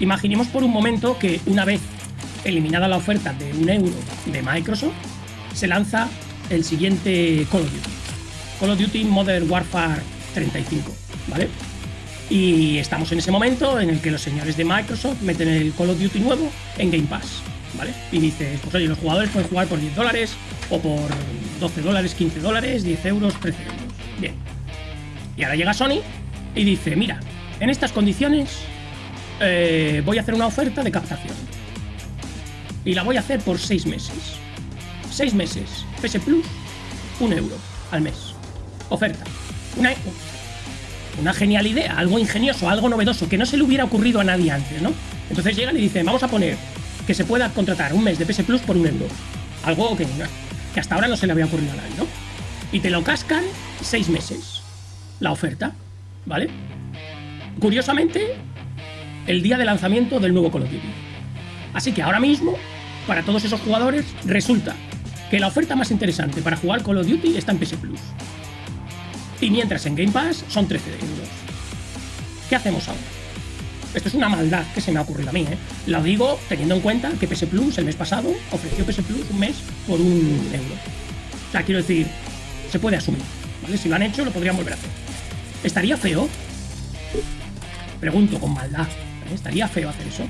Imaginemos por un momento que una vez eliminada la oferta de un euro de Microsoft, se lanza el siguiente Call of Duty. Call of Duty Modern Warfare 35, ¿vale? Y estamos en ese momento en el que los señores de Microsoft meten el Call of Duty nuevo en Game Pass, ¿vale? Y dices, pues oye, los jugadores pueden jugar por 10 dólares o por 12 dólares, 15 dólares, 10 euros, 13 euros. Bien. Y ahora llega Sony y dice, mira, en estas condiciones eh, voy a hacer una oferta de captación. Y la voy a hacer por 6 meses. 6 meses. PS Plus, 1 euro al mes. Oferta. Una, una genial idea, algo ingenioso, algo novedoso, que no se le hubiera ocurrido a nadie antes, ¿no? Entonces llegan y dicen, vamos a poner que se pueda contratar un mes de PS Plus por un euro. Algo que, que hasta ahora no se le había ocurrido a nadie, ¿no? Y te lo cascan seis meses. La oferta, ¿vale? Curiosamente, el día de lanzamiento del nuevo Call of Duty. Así que ahora mismo, para todos esos jugadores, resulta que la oferta más interesante para jugar Call of Duty está en PS Plus. Y mientras en Game Pass son 13 euros. ¿Qué hacemos ahora? Esto es una maldad que se me ha ocurrido a mí, ¿eh? Lo digo teniendo en cuenta que PS Plus el mes pasado ofreció PS Plus un mes por un euro. O sea, quiero decir, se puede asumir. ¿vale? Si lo han hecho, lo podrían volver a hacer. ¿Estaría feo? Pregunto con maldad. ¿Estaría feo hacer eso?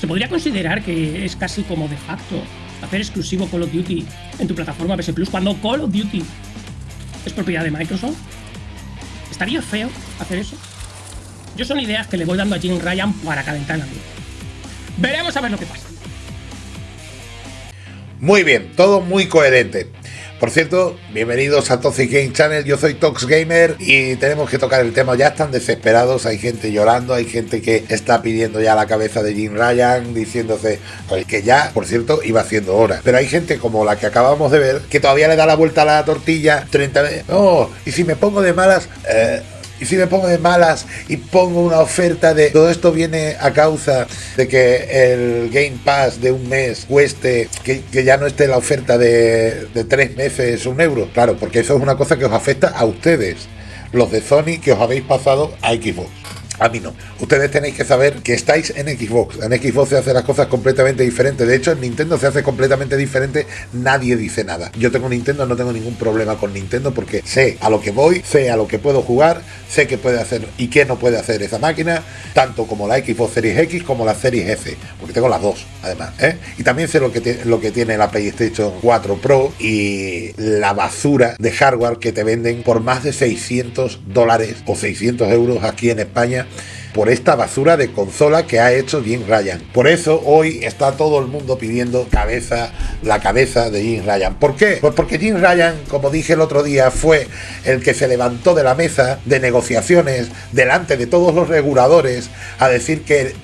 ¿Se podría considerar que es casi como de facto hacer exclusivo Call of Duty en tu plataforma PS Plus cuando Call of Duty es propiedad de Microsoft? ¿Estaría feo hacer eso? Yo son ideas que le voy dando a Jim Ryan para calentar el ambiente. Veremos a ver lo que pasa. Muy bien, todo muy coherente. Por cierto, bienvenidos a Toxic Game Channel, yo soy Tox Gamer y tenemos que tocar el tema, ya están desesperados, hay gente llorando, hay gente que está pidiendo ya la cabeza de Jim Ryan, diciéndose que ya, por cierto, iba haciendo hora. Pero hay gente como la que acabamos de ver, que todavía le da la vuelta a la tortilla 30 veces. Oh, y si me pongo de malas... Eh, y si me pongo de malas y pongo una oferta de todo esto viene a causa de que el Game Pass de un mes cueste, que, ya no esté la oferta de, de tres meses un euro. Claro, porque eso es una cosa que os afecta a ustedes, los de Sony que os habéis pasado a Xbox. A mí no. Ustedes tenéis que saber que estáis en Xbox. En Xbox se hacen las cosas completamente diferentes. De hecho, en Nintendo se hace completamente diferente. Nadie dice nada. Yo tengo Nintendo, no tengo ningún problema con Nintendo porque sé a lo que voy, sé a lo que puedo jugar, sé qué puede hacer y qué no puede hacer esa máquina, tanto como la Xbox Series X como la Series F, porque tengo las dos, además. ¿eh? Y también sé lo que, lo que tiene la PlayStation 4 Pro y la basura de hardware que te venden por más de 600 dólares o 600 euros aquí en España por esta basura de consola que ha hecho Jim Ryan. Por eso hoy está todo el mundo pidiendo cabeza, la cabeza de Jim Ryan. ¿Por qué? Pues porque Jim Ryan, como dije el otro día, fue el que se levantó de la mesa de negociaciones delante de todos los reguladores a decir que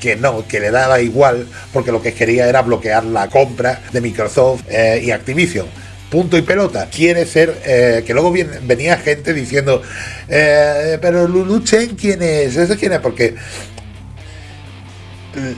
que no, que le daba igual, porque lo que quería era bloquear la compra de Microsoft eh, y Activision punto y pelota. Quiere ser, eh, que luego venía gente diciendo, eh, pero Lulu Chen, ¿quién es? ¿Eso quién es? Porque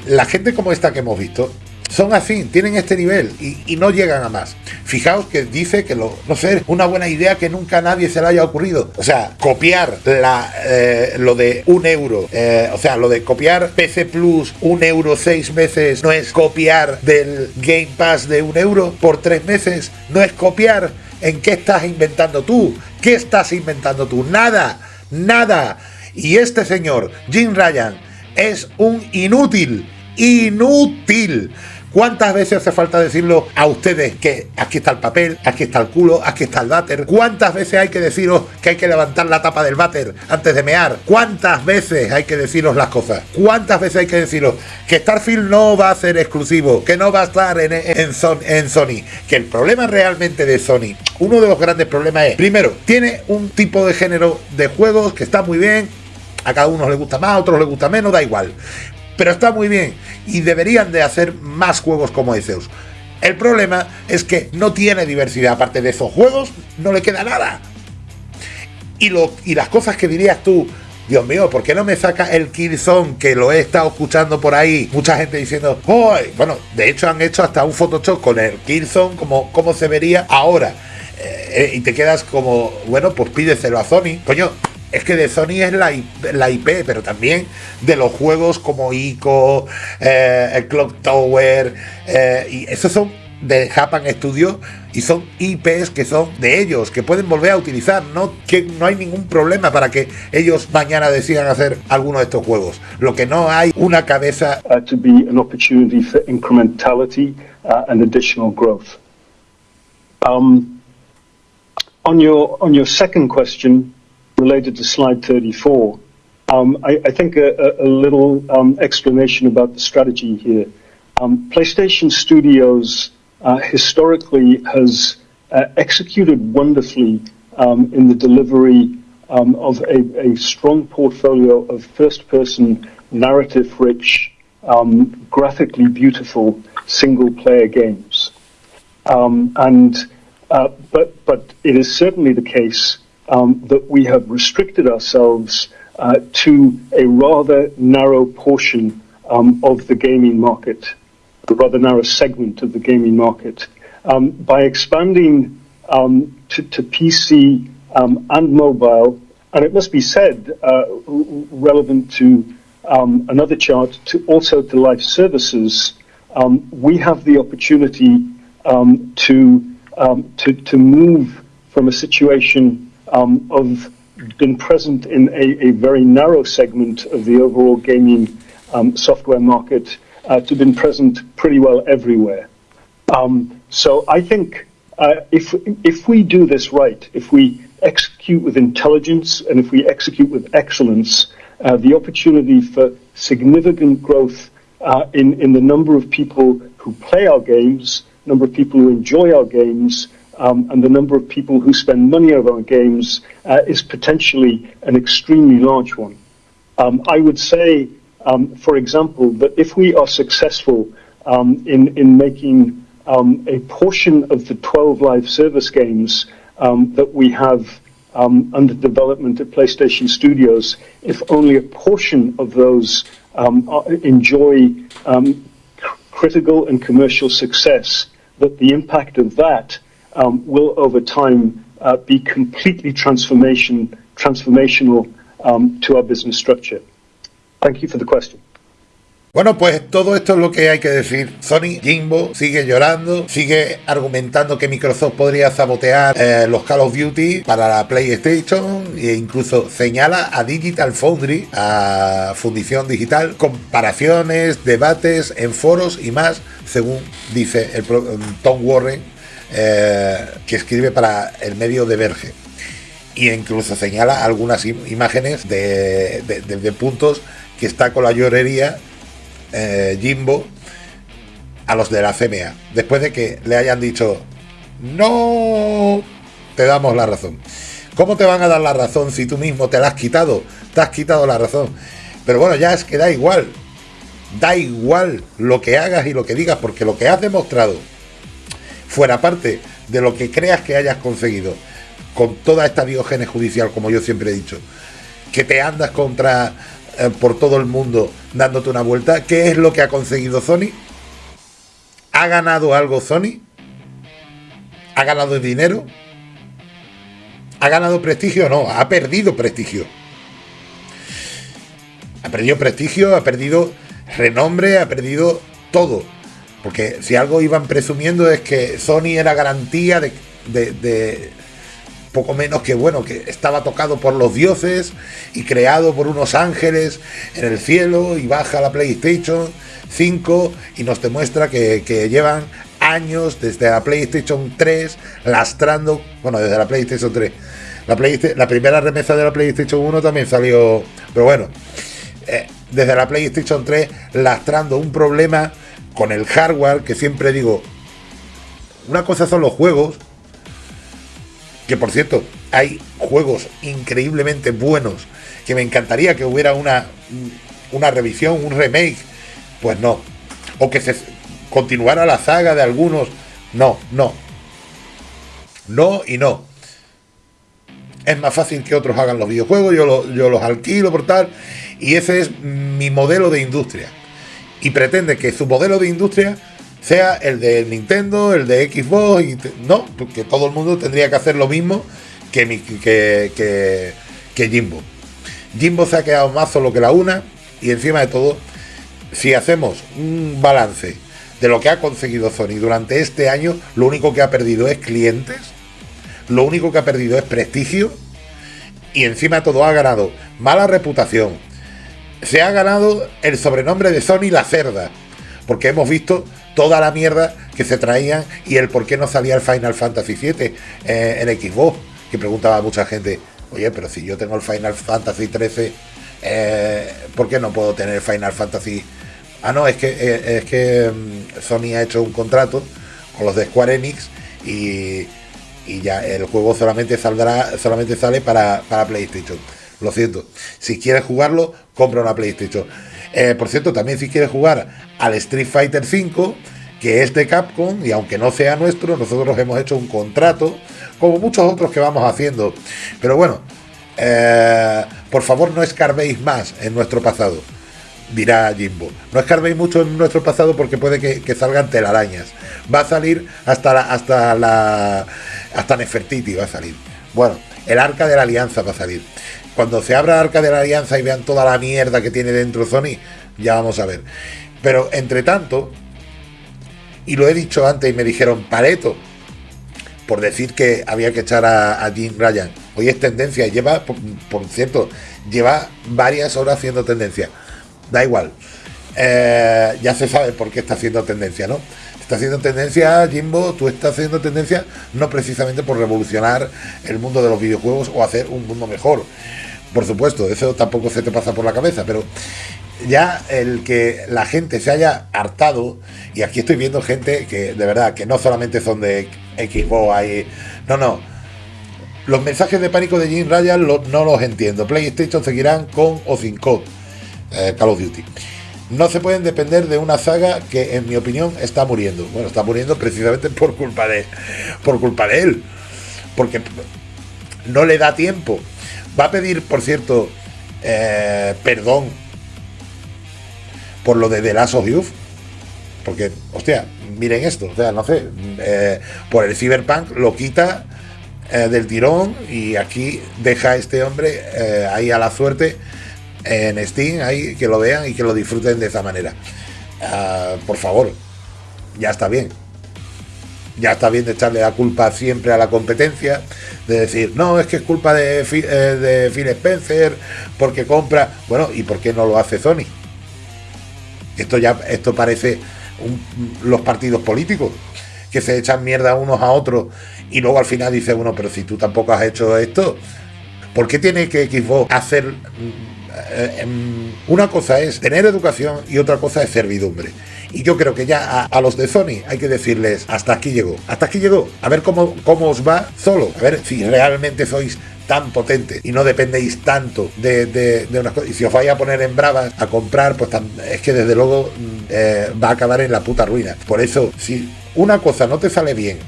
la gente como esta que hemos visto, son así, tienen este nivel y, no llegan a más. Fijaos que dice que lo, no sé, una buena idea que nunca a nadie se le haya ocurrido. O sea, copiar la, eh, lo de un euro, eh, o sea, lo de copiar PC Plus un euro seis meses, no es copiar del Game Pass de un euro por tres meses, no es copiar. ¿En qué estás inventando tú? ¿Qué estás inventando tú? Nada, nada. Y este señor, Jim Ryan, es un inútil, inútil. ¿Cuántas veces hace falta decirlo a ustedes que aquí está el papel, aquí está el culo, aquí está el váter? ¿Cuántas veces hay que deciros que hay que levantar la tapa del váter antes de mear? ¿Cuántas veces hay que deciros las cosas? ¿Cuántas veces hay que deciros que Starfield no va a ser exclusivo, que no va a estar en, en, Sony? Que el problema realmente de Sony, uno de los grandes problemas es, primero, tiene un tipo de género de juegos que está muy bien, a cada uno le gusta más, a otros le gusta menos, da igual pero está muy bien y deberían de hacer más juegos como Zeus. El problema es que no tiene diversidad, aparte de esos juegos no le queda nada. Y, lo, y las cosas que dirías tú, Dios mío, ¿por qué no me saca el Killzone que lo he estado escuchando por ahí? Mucha gente diciendo, ¡oh! Bueno, de hecho han hecho hasta un Photoshop con el Killzone, como, como se vería ahora. Eh, y te quedas como, bueno, pues pídeselo a Sony. Coño, es que de Sony es la, la IP, pero también de los juegos como ICO, eh, el Clock Tower, eh, y esos son de Japan Studio y son IPs que son de ellos, que pueden volver a utilizar, no que no hay ningún problema para que ellos mañana decidan hacer alguno de estos juegos. Lo que no hay una cabeza uh, to be an opportunity for incrementality uh, and additional growth. Um, on your second question related to slide 34, um, I, I, think a, a little um, explanation about the strategy here. Um, PlayStation Studios uh, historically has uh, executed wonderfully um, in the delivery um, of a, a, strong portfolio of first-person, narrative-rich, um, graphically beautiful single-player games. And uh, but but it is certainly the case um, that we have restricted ourselves uh, to a rather narrow portion um, of the gaming market the rather narrow segment of the gaming market. Um, by expanding um, to, to, PC um, and mobile, and it must be said, uh, relevant to um, another chart, to also to life services, we have the opportunity to, to, to move from a situation of been present in a, a, very narrow segment of the overall gaming software market uh, to been present pretty well everywhere. Um, so I think uh, if if we do this right, if we execute with intelligence and if we execute with excellence, uh, the opportunity for significant growth uh, in in the number of people who play our games, number of people who enjoy our games. Um, and the number of people who spend money on our games uh, is potentially an extremely large one. Um, I would say um, for example, that if we are successful um, in, in making um, a portion of the 12 live service games um, that we have under development at PlayStation Studios, if only a portion of those enjoy critical and commercial success, that the impact of that will over time uh, be completely transformation, transformational to our business structure. Thank you for the question. Bueno, pues todo esto es lo que hay que decir. Sony, Jimbo, sigue llorando, sigue argumentando que Microsoft podría sabotear eh, los Call of Duty para la PlayStation e incluso señala a Digital Foundry, a Fundición Digital, comparaciones, debates en foros y más, según dice el Tom Warren, eh, que escribe para el medio de Verge. Y incluso señala algunas imágenes de, puntos que está con la llorería eh, Jimbo a los de la CMA. Después de que le hayan dicho, no, te damos la razón. ¿Cómo te van a dar la razón si tú mismo te la has quitado? Te has quitado la razón. Pero bueno, ya es que da igual. Da igual lo que hagas y lo que digas, porque lo que has demostrado, fuera parte de lo que creas que hayas conseguido, con toda esta diógenes judicial, como yo siempre he dicho, que te andas contra eh, por todo el mundo dándote una vuelta. ¿Qué es lo que ha conseguido Sony? ¿Ha ganado algo Sony? ¿Ha ganado dinero? ¿Ha ganado prestigio? No, ha perdido prestigio. Ha perdido prestigio, ha perdido renombre, ha perdido todo. Porque si algo iban presumiendo es que Sony era garantía de, de poco menos que bueno, que estaba tocado por los dioses y creado por unos ángeles en el cielo y baja la PlayStation 5 y nos demuestra que, llevan años desde la PlayStation 3 lastrando, bueno, desde la PlayStation 3. La, la primera remesa de la PlayStation 1 también salió, pero bueno, eh, desde la PlayStation 3 lastrando un problema con el hardware que siempre digo, una cosa son los juegos que por cierto, hay juegos increíblemente buenos que me encantaría que hubiera una, una revisión, un remake. Pues no. O que se continuara la saga de algunos. No, no. No y no. Es más fácil que otros hagan los videojuegos, yo, yo los alquilo por tal. Y ese es mi modelo de industria. Y pretende que su modelo de industria sea el de Nintendo, el de Xbox, y no, porque todo el mundo tendría que hacer lo mismo que, que, que Jimbo. Jimbo se ha quedado más solo que la una y encima de todo, si hacemos un balance de lo que ha conseguido Sony durante este año, lo único que ha perdido es clientes, lo único que ha perdido es prestigio y encima de todo ha ganado mala reputación. Se ha ganado el sobrenombre de Sony la cerda, porque hemos visto toda la mierda que se traían y el por qué no salía el Final Fantasy VII eh, en Xbox, que preguntaba mucha gente, oye, pero si yo tengo el Final Fantasy XIII, eh, ¿por qué no puedo tener Final Fantasy? Ah, no, es que, eh, es que mm, Sony ha hecho un contrato con los de Square Enix y, y ya el juego solamente saldrá, solamente sale para, para PlayStation. Lo siento. Si quieres jugarlo, compra una PlayStation. Eh, por cierto, también si quieres jugar al Street Fighter V, que es de Capcom, y aunque no sea nuestro, nosotros hemos hecho un contrato, como muchos otros que vamos haciendo. Pero bueno, eh, por favor no escarbéis más en nuestro pasado, dirá Jimbo. No escarbéis mucho en nuestro pasado porque puede que, salgan telarañas. Va a salir hasta la, hasta la, hasta Nefertiti va a salir. Bueno, el arca de la alianza va a salir. Cuando se abra el arca de la alianza y vean toda la mierda que tiene dentro Sony, ya vamos a ver. Pero entre tanto, y lo he dicho antes y me dijeron, Pareto, por decir que había que echar a, Jim Ryan. Hoy es tendencia, lleva, por, cierto, lleva varias horas haciendo tendencia. Da igual. Eh, ya se sabe por qué está haciendo tendencia, ¿no? Está haciendo tendencia, Jimbo, tú estás haciendo tendencia no precisamente por revolucionar el mundo de los videojuegos o hacer un mundo mejor. Por supuesto, eso tampoco se te pasa por la cabeza, pero ya el que la gente se haya hartado, y aquí estoy viendo gente que de verdad, que no solamente son de Xbox, hay, no, no, los mensajes de pánico de Jim Ryan no los entiendo. PlayStation seguirán con o sin code, eh, Call of Duty no se pueden depender de una saga que en mi opinión está muriendo. Bueno, está muriendo precisamente por culpa de por culpa de él. Porque no le da tiempo. Va a pedir, por cierto, eh, perdón por lo de The Last of. Porque, hostia, miren esto, o sea, no sé, eh, por el Cyberpunk lo quita eh, del tirón y aquí deja a este hombre ahí a la suerte en Steam, ahí que lo vean y que lo disfruten de esa manera. Ah, por favor, ya está bien. Ya está bien de echarle la culpa siempre a la competencia, de decir, no, es que es culpa de, eh, de Phil Spencer, porque compra. Bueno, ¿y por qué no lo hace Sony? Esto ya, esto parece los partidos políticos, que se echan mierda unos a otros y luego al final dice uno, pero si tú tampoco has hecho esto, ¿por qué tiene que Xbox hacer eh, em, una cosa es tener educación y otra cosa es servidumbre. Y yo creo que ya a, los de Sony hay que decirles, hasta aquí llegó, hasta aquí llegó, a ver cómo, cómo os va solo, a ver si realmente sois tan potentes y no dependéis tanto de, de, unas cosas. Y si os vais a poner en bravas a comprar, pues es que desde luego mm, eh, va a acabar en la puta ruina. Por eso, si una cosa no te sale bien,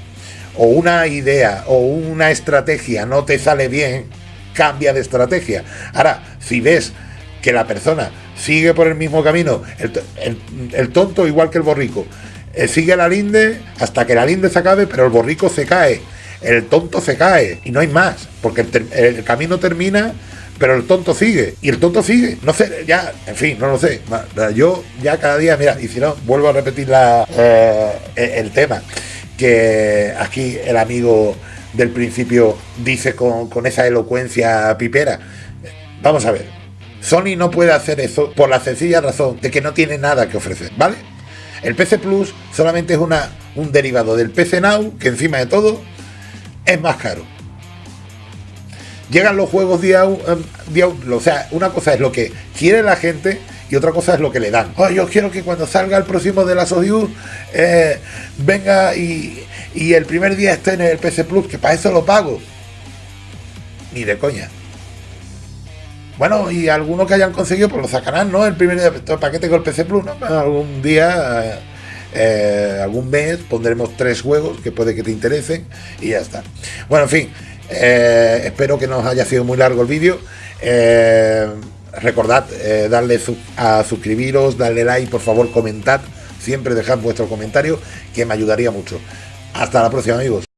o una idea o una estrategia no te sale bien, cambia de estrategia. Ahora, si ves que la persona sigue por el mismo camino, el, tonto igual que el borrico, eh, sigue la linde hasta que la linde se acabe, pero el borrico se cae, el tonto se cae y no hay más, porque el, camino termina pero el tonto sigue y el tonto sigue. No sé, ya, en fin, no lo sé. Yo ya cada día, mira, y si no, vuelvo a repetir la, eh, el tema, que aquí el amigo del principio dice con, con esa elocuencia pipera. Vamos a ver, Sony no puede hacer eso por la sencilla razón de que no tiene nada que ofrecer, ¿vale? El PC Plus solamente es una, un derivado del PC Now, que encima de todo es más caro. Llegan los juegos día, día o sea, una cosa es lo que quiere la gente y otra cosa es lo que le dan. Oh, yo quiero que cuando salga el próximo de la Sodius eh, venga y, y el primer día esté en el PC Plus, que para eso lo pago. Ni de coña. Bueno, y algunos que hayan conseguido, pues lo sacarán, ¿no? El primer paquete con el PC Plus. Algún día, eh, algún mes, pondremos tres juegos que puede que te interesen y ya está. Bueno, en fin, eh, espero que no haya sido muy largo el vídeo. Eh, recordad darle a suscribiros, darle like, por favor, comentad. Siempre dejad vuestro comentario, que me ayudaría mucho. Hasta la próxima, amigos.